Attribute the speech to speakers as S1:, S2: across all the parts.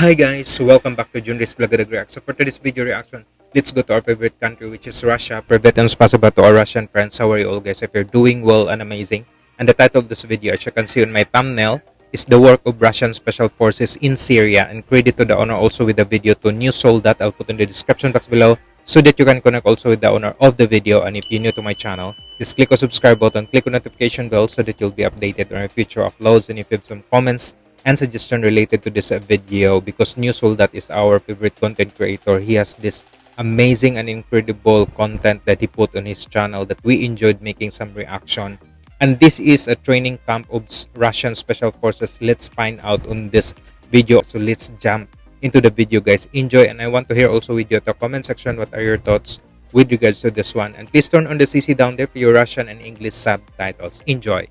S1: Hi guys, welcome back to Junris Vlog React. So for today's video reaction, let's go to our favorite country which is Russia. Privet and spasiba to our Russian friends. How are you all guys? If you're doing well and amazing. And the title of this video, as you can see on my thumbnail, is the work of Russian Special Forces in Syria. And credit to the owner also with the video to New Soul that I'll put in the description box below so that you can connect also with the owner of the video. And if you're new to my channel, just click on subscribe button, click on notification bell so that you'll be updated on our future uploads. And if you have some comments, and suggestion related to this uh, video because New that is our favorite content creator. He has this amazing and incredible content that he put on his channel that we enjoyed making some reaction. And this is a training camp of Russian Special Forces. Let's find out on this video. So let's jump into the video guys. Enjoy and I want to hear also with you the comment section what are your thoughts with regards to this one. And please turn on the CC down there for your Russian and English subtitles. Enjoy.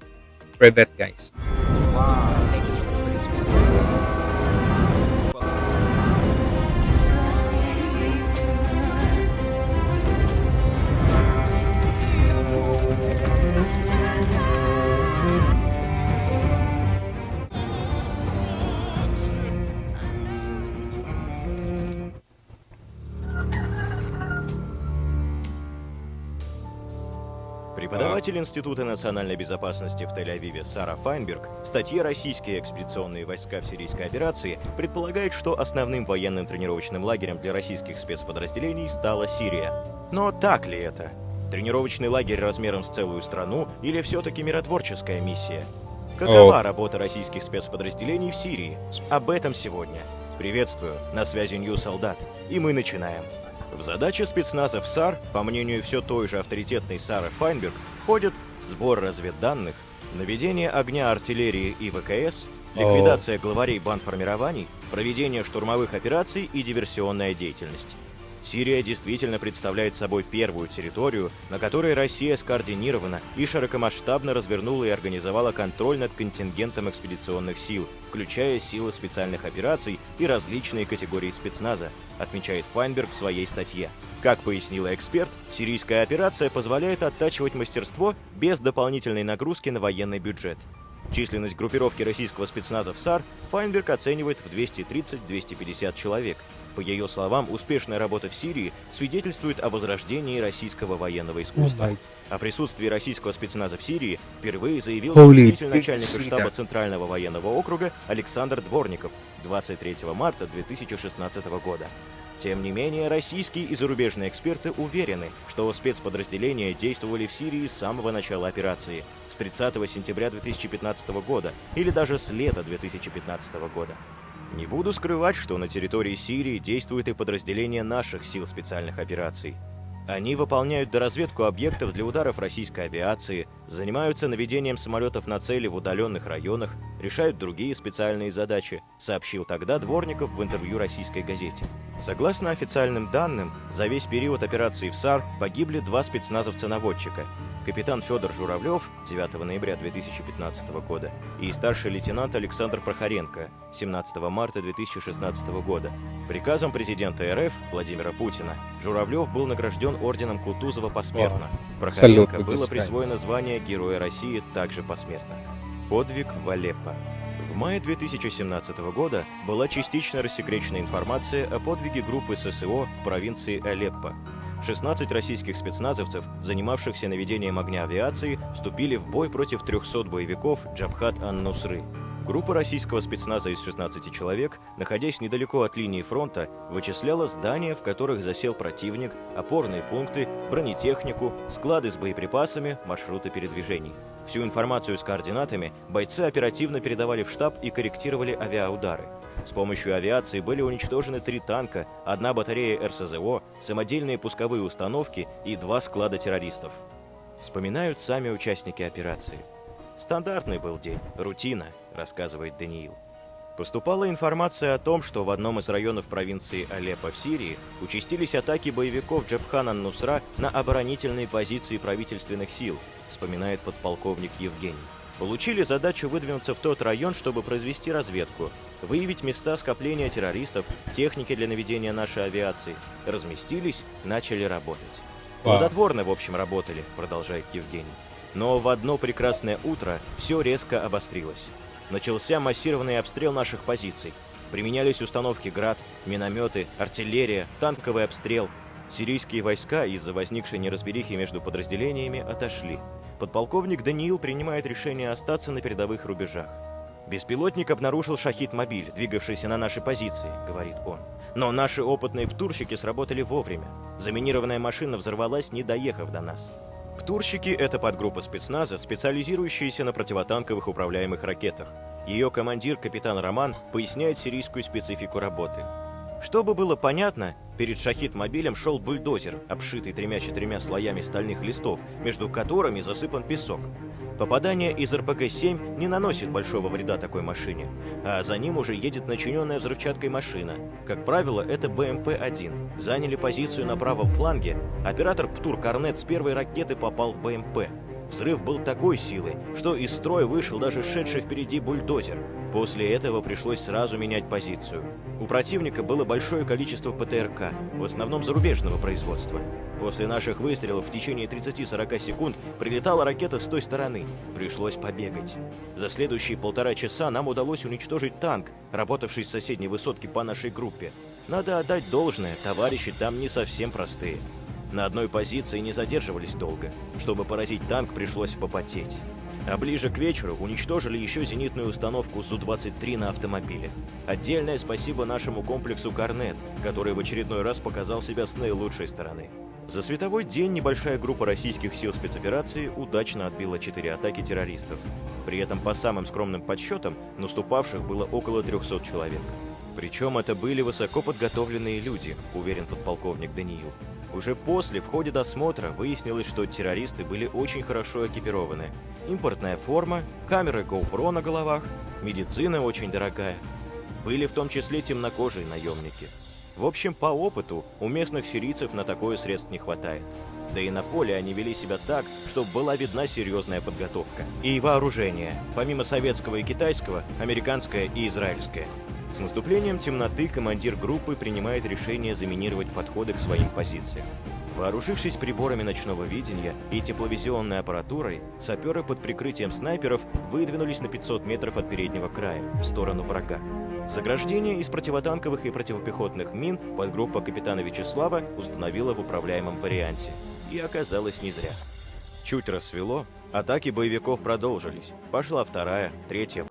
S1: Privet guys. Wow.
S2: Преподаватель Института национальной безопасности в Тель-Авиве Сара Файнберг в статье «Российские экспедиционные войска в сирийской операции» предполагает, что основным военным тренировочным лагерем для российских спецподразделений стала Сирия. Но так ли это? Тренировочный лагерь размером с целую страну или все-таки миротворческая миссия? Какова работа российских спецподразделений в Сирии? Об этом сегодня. Приветствую, на связи Нью Солдат, и мы начинаем. В задачи спецназа в САР, по мнению все той же авторитетной Сары Файнберг, входят сбор разведданных, наведение огня артиллерии и ВКС, ликвидация главарей бандформирований, проведение штурмовых операций и диверсионная деятельность. Сирия действительно представляет собой первую территорию, на которой Россия скоординированно и широкомасштабно развернула и организовала контроль над контингентом экспедиционных сил, включая силы специальных операций и различные категории спецназа, отмечает Файнберг в своей статье. Как пояснила эксперт, сирийская операция позволяет оттачивать мастерство без дополнительной нагрузки на военный бюджет. Численность группировки российского спецназа в САР Файнберг оценивает в 230-250 человек. По ее словам, успешная работа в Сирии свидетельствует о возрождении российского военного искусства. О присутствии российского спецназа в Сирии впервые заявил заместитель начальника штаба Центрального военного округа Александр Дворников 23 марта 2016 года. Тем не менее, российские и зарубежные эксперты уверены, что спецподразделения действовали в Сирии с самого начала операции, с 30 сентября 2015 года или даже с лета 2015 года. Не буду скрывать, что на территории Сирии действуют и подразделения наших сил специальных операций. Они выполняют доразведку объектов для ударов российской авиации, занимаются наведением самолетов на цели в удаленных районах, решают другие специальные задачи, сообщил тогда Дворников в интервью российской газете. Согласно официальным данным, за весь период операции в САР погибли два спецназовца-наводчика капитан Федор Журавлев 9 ноября 2015 года и старший лейтенант Александр Прохоренко 17 марта 2016 года. Приказом президента РФ Владимира Путина Журавлев был награжден орденом Кутузова посмертно. Прохоренко было присвоено звание Героя России также посмертно. Подвиг в Алеппо. В мае 2017 года была частично рассекречена информация о подвиге группы ССО в провинции Алеппо. 16 российских спецназовцев, занимавшихся наведением огня авиации, вступили в бой против 300 боевиков Джабхат ан-Нусры. Группа российского спецназа из 16 человек, находясь недалеко от линии фронта, вычисляла здания, в которых засел противник, опорные пункты, бронетехнику, склады с боеприпасами, маршруты передвижений. Всю информацию с координатами бойцы оперативно передавали в штаб и корректировали авиаудары. С помощью авиации были уничтожены три танка, одна батарея РСЗО, самодельные пусковые установки и два склада террористов. Вспоминают сами участники операции. «Стандартный был день, рутина», — рассказывает Даниил. Поступала информация о том, что в одном из районов провинции Алеппо в Сирии участились атаки боевиков Джабхана Нусра на оборонительные позиции правительственных сил, вспоминает подполковник Евгений. Получили задачу выдвинуться в тот район, чтобы произвести разведку, выявить места скопления террористов, техники для наведения нашей авиации. Разместились, начали работать. Плодотворно, в общем, работали, продолжает Евгений. Но в одно прекрасное утро все резко обострилось. Начался массированный обстрел наших позиций. Применялись установки «Град», минометы, артиллерия, танковый обстрел. Сирийские войска из-за возникшей неразберихи между подразделениями отошли. Подполковник Даниил принимает решение остаться на передовых рубежах. «Беспилотник обнаружил шахид-мобиль, двигавшийся на наши позиции», — говорит он. «Но наши опытные птурщики сработали вовремя. Заминированная машина взорвалась, не доехав до нас». Птурщики — это подгруппа спецназа, специализирующаяся на противотанковых управляемых ракетах. Ее командир, капитан Роман, поясняет сирийскую специфику работы. Чтобы было понятно, перед шахид-мобилем шел бульдозер, обшитый тремя-четырьмя слоями стальных листов, между которыми засыпан песок. Попадание из РПГ-7 не наносит большого вреда такой машине, а за ним уже едет начиненная взрывчаткой машина. Как правило, это БМП-1. Заняли позицию на правом фланге, оператор Птур Корнет с первой ракеты попал в БМП. Взрыв был такой силы, что из строя вышел даже шедший впереди бульдозер. После этого пришлось сразу менять позицию. У противника было большое количество ПТРК, в основном зарубежного производства. После наших выстрелов в течение 30-40 секунд прилетала ракета с той стороны. Пришлось побегать. За следующие полтора часа нам удалось уничтожить танк, работавший с соседней высотки по нашей группе. Надо отдать должное, товарищи там не совсем простые. На одной позиции не задерживались долго. Чтобы поразить танк, пришлось попотеть. А ближе к вечеру уничтожили еще зенитную установку Су-23 на автомобиле. Отдельное спасибо нашему комплексу «Корнет», который в очередной раз показал себя с наилучшей стороны. За световой день небольшая группа российских сил спецоперации удачно отбила четыре атаки террористов. При этом, по самым скромным подсчетам, наступавших было около 300 человек. Причем это были высоко подготовленные люди, уверен подполковник Даниил. Уже после, в ходе досмотра, выяснилось, что террористы были очень хорошо экипированы. Импортная форма, камеры GoPro на головах, медицина очень дорогая. Были в том числе темнокожие наемники. В общем, по опыту, у местных сирийцев на такое средств не хватает. Да и на поле они вели себя так, чтобы была видна серьезная подготовка. И вооружение, помимо советского и китайского, американское и израильское. С наступлением темноты командир группы принимает решение заминировать подходы к своим позициям. Вооружившись приборами ночного видения и тепловизионной аппаратурой, саперы под прикрытием снайперов выдвинулись на 500 метров от переднего края, в сторону врага. Заграждение из противотанковых и противопехотных мин подгруппа капитана Вячеслава установила в управляемом варианте. И оказалось не зря. Чуть рассвело, атаки боевиков продолжились. Пошла вторая, третья.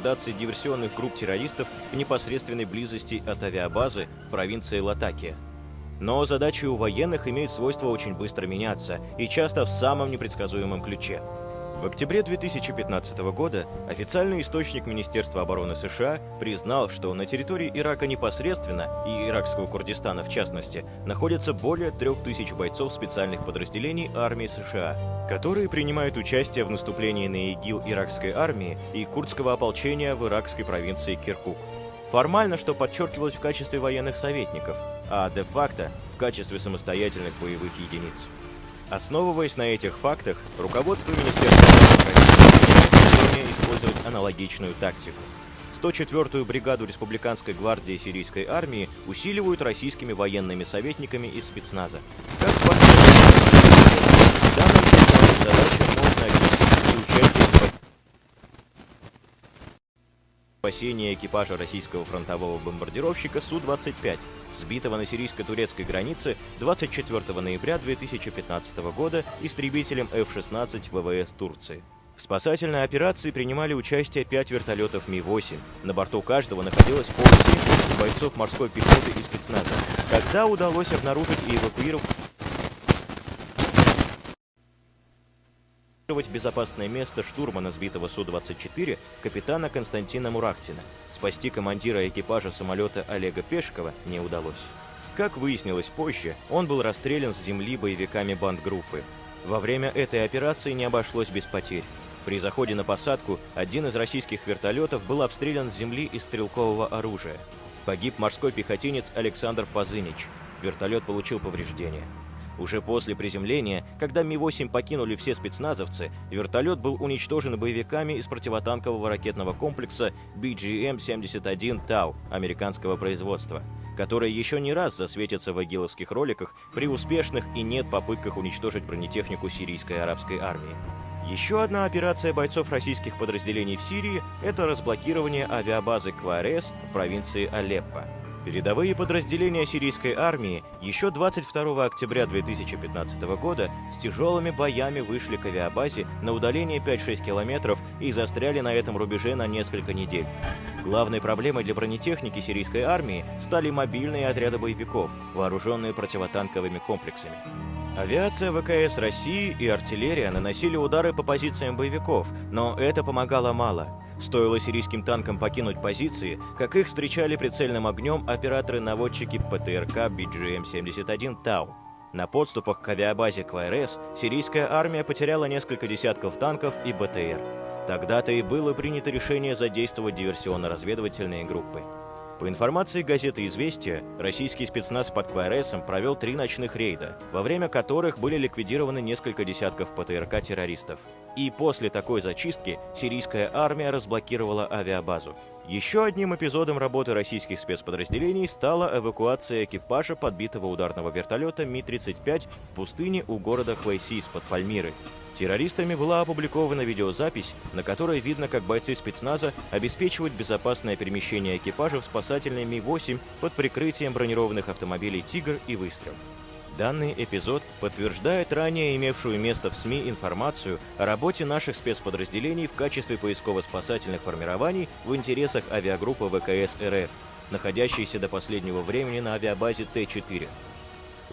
S2: Ликвидации диверсионных групп террористов в непосредственной близости от авиабазы в провинции Латакия. Но задачи у военных имеют свойство очень быстро меняться и часто в самом непредсказуемом ключе. В октябре 2015 года официальный источник Министерства обороны США признал, что на территории Ирака непосредственно, и иракского Курдистана в частности, находятся более 3000 бойцов специальных подразделений армии США, которые принимают участие в наступлении на ИГИЛ иракской армии и курдского ополчения в иракской провинции Киркук. Формально, что подчеркивалось в качестве военных советников, а де-факто в качестве самостоятельных боевых единиц. Основываясь на этих фактах, руководство Министерства обороны использовать аналогичную тактику. 104-ю бригаду Республиканской гвардии сирийской армии усиливают российскими военными советниками из спецназа. Как данной задаче спасения экипажа российского фронтового бомбардировщика Су-25, сбитого на сирийско-турецкой границе 24 ноября 2015 года истребителем F-16 ВВС Турции. В спасательной операции принимали участие пять вертолетов Ми-8. На борту каждого находилось полсотни бойцов морской пехоты и спецназа. Когда удалось обнаружить и эвакуировать безопасное место штурмана сбитого Су-24 капитана Константина Мурахтина. Спасти командира экипажа самолета Олега Пешкова не удалось. Как выяснилось позже, он был расстрелян с земли боевиками бандгруппы. Во время этой операции не обошлось без потерь. При заходе на посадку один из российских вертолетов был обстрелян с земли из стрелкового оружия. Погиб морской пехотинец Александр Пазынич. Вертолет получил повреждения. Уже после приземления, когда Ми-8 покинули все спецназовцы, вертолет был уничтожен боевиками из противотанкового ракетного комплекса BGM-71 «Тау» американского производства, который еще не раз засветится в агиловских роликах при успешных и нет попытках уничтожить бронетехнику сирийской арабской армии. Еще одна операция бойцов российских подразделений в Сирии – это разблокирование авиабазы КВРС в провинции Алеппо. Передовые подразделения сирийской армии еще 22 октября 2015 года с тяжелыми боями вышли к авиабазе на удаление 5-6 километров и застряли на этом рубеже на несколько недель. Главной проблемой для бронетехники сирийской армии стали мобильные отряды боевиков, вооруженные противотанковыми комплексами. Авиация ВКС России и артиллерия наносили удары по позициям боевиков, но это помогало мало – Стоило сирийским танкам покинуть позиции, как их встречали прицельным огнем операторы-наводчики ПТРК BGM-71 «Тау». На подступах к авиабазе КВРС сирийская армия потеряла несколько десятков танков и БТР. Тогда-то и было принято решение задействовать диверсионно-разведывательные группы. По информации газеты «Известия», российский спецназ под КВРСом провел три ночных рейда, во время которых были ликвидированы несколько десятков ПТРК-террористов. И после такой зачистки сирийская армия разблокировала авиабазу. Еще одним эпизодом работы российских спецподразделений стала эвакуация экипажа подбитого ударного вертолета Ми-35 в пустыне у города Хвайсис под Пальмирой. Террористами была опубликована видеозапись, на которой видно, как бойцы спецназа обеспечивают безопасное перемещение экипажа в спасательной Ми-8 под прикрытием бронированных автомобилей «Тигр» и «Выстрел». Данный эпизод подтверждает ранее имевшую место в СМИ информацию о работе наших спецподразделений в качестве поисково-спасательных формирований в интересах авиагруппы ВКС РФ, находящейся до последнего времени на авиабазе Т-4.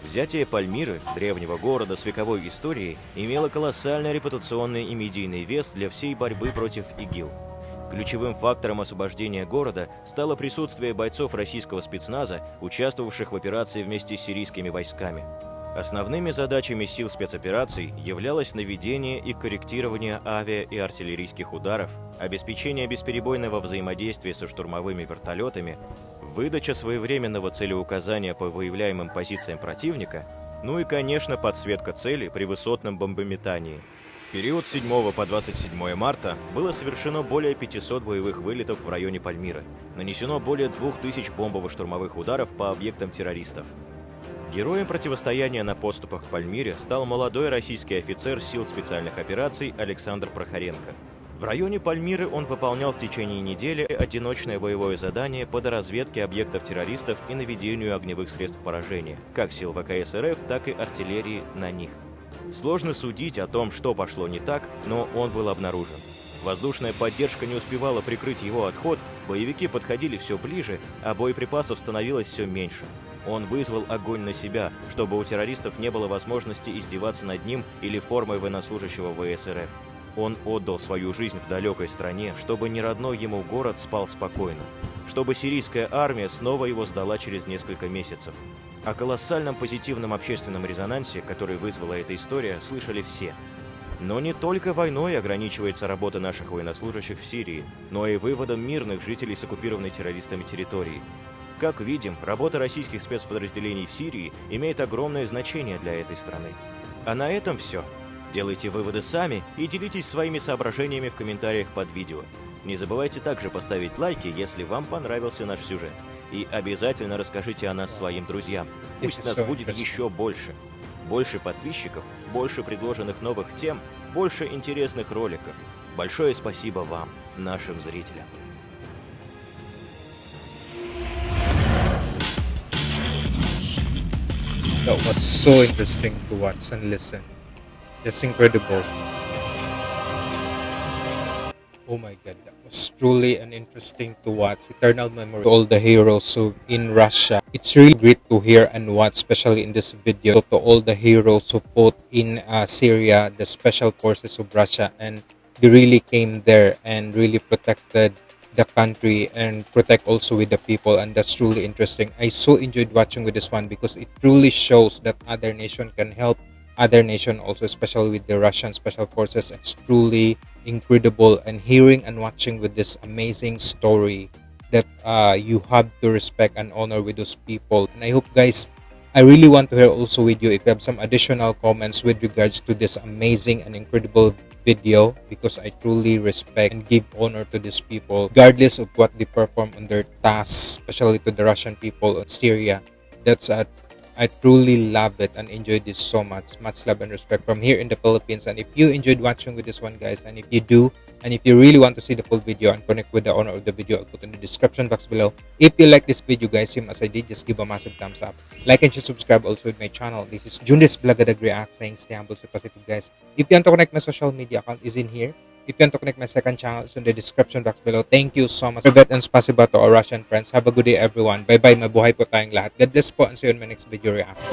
S2: Взятие Пальмиры, древнего города с вековой историей, имело колоссальный репутационный и медийный вес для всей борьбы против ИГИЛ. Ключевым фактором освобождения города стало присутствие бойцов российского спецназа, участвовавших в операции вместе с сирийскими войсками. Основными задачами сил спецопераций являлось наведение и корректирование авиа- и артиллерийских ударов, обеспечение бесперебойного взаимодействия со штурмовыми вертолетами, выдача своевременного целеуказания по выявляемым позициям противника, ну и, конечно, подсветка цели при высотном бомбометании. В период с 7 по 27 марта было совершено более 500 боевых вылетов в районе Пальмира. Нанесено более 2000 бомбово-штурмовых ударов по объектам террористов. Героем противостояния на подступах к Пальмире стал молодой российский офицер сил специальных операций Александр Прохоренко – в районе Пальмиры он выполнял в течение недели одиночное боевое задание по доразведке объектов террористов и наведению огневых средств поражения, как сил ВКС РФ, так и артиллерии на них. Сложно судить о том, что пошло не так, но он был обнаружен. Воздушная поддержка не успевала прикрыть его отход, боевики подходили все ближе, а боеприпасов становилось все меньше. Он вызвал огонь на себя, чтобы у террористов не было возможности издеваться над ним или формой военнослужащего ВСРФ. Он отдал свою жизнь в далекой стране, чтобы не родной ему город спал спокойно, чтобы сирийская армия снова его сдала через несколько месяцев. О колоссальном позитивном общественном резонансе, который вызвала эта история, слышали все. Но не только войной ограничивается работа наших военнослужащих в Сирии, но и выводом мирных жителей с оккупированной террористами территории. Как видим, работа российских спецподразделений в Сирии имеет огромное значение для этой страны. А на этом все. Делайте выводы сами и делитесь своими соображениями в комментариях под видео. Не забывайте также поставить лайки, если вам понравился наш сюжет. И обязательно расскажите о нас своим друзьям. Пусть нас будет еще больше. Больше подписчиков, больше предложенных новых тем, больше интересных роликов. Большое спасибо вам, нашим зрителям.
S1: That was so interesting to watch and listen. Just incredible. Oh my god, that was truly an interesting to watch. Eternal memory to all the heroes who in Russia. It's really great to hear and watch, especially in this video, to all the heroes who fought in uh, Syria, the special forces of Russia, and they really came there and really protected the country and protect also with the people and that's truly interesting i so enjoyed watching with this one because it truly shows that other nation can help other nation also especially with the russian special forces. It's truly incredible. And hearing and watching with this amazing story that uh, you have to respect and honor with those people. And i hope guys i really want to hear also with you if you have some additional comments with regards to this amazing and incredible video because I truly respect and give honor to these people, regardless of what they perform on their tasks, especially to the Russian people in Syria. That's a I truly love it and enjoyed this so much. Much love and respect from here in the Philippines. And if you enjoyed watching with this one, guys, and if you do, and if you really want to see the full video and connect with the owner of the video, I'll put in the description box below. If you like this video, guys, same as I did, just give a massive thumbs up. Like and subscribe also with my channel. This is Jundes Blagadag React saying stay humble, stay positive, guys. If you want to connect my social media account is in here. If you want to connect my second channel, it's in the description box below. Thank you so much. Privet and spasiba to our Russian friends. Have a good day, everyone. Bye-bye. Mabuhay po tayong lahat. God bless po and see you in my next video reaction.